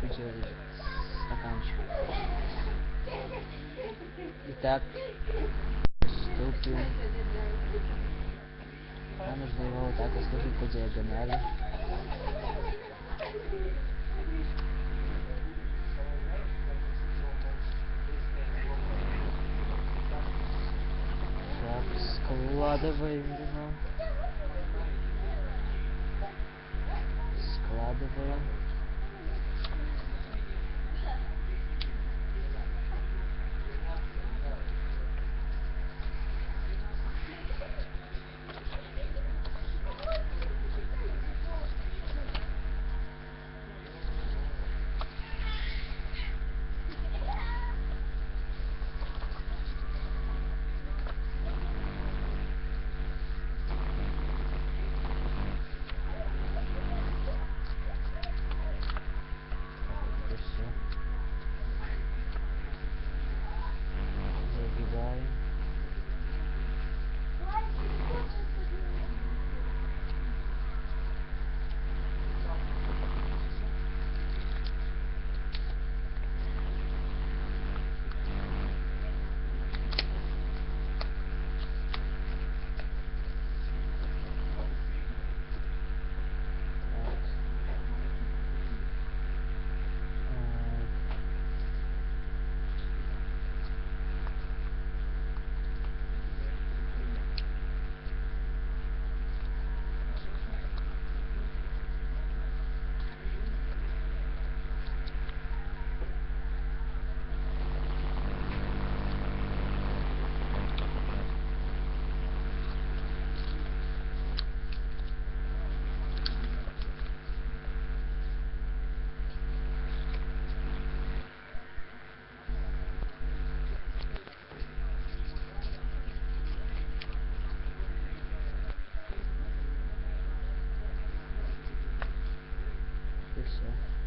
чуть э, стаканчик. Итак, приступим. Нам нужно его вот так разложить по диагонали. Так, складываем его. Складываем. yourself